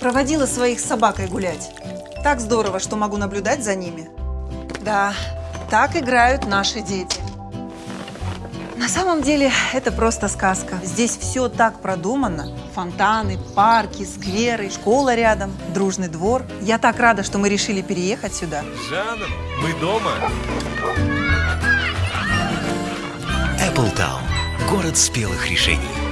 Проводила своих с собакой гулять. Так здорово, что могу наблюдать за ними. Да, так играют наши дети. На самом деле это просто сказка. Здесь все так продумано. Фонтаны, парки, скверы, школа рядом, дружный двор. Я так рада, что мы решили переехать сюда. Жанна, мы дома. Apple Town, Город спелых решений.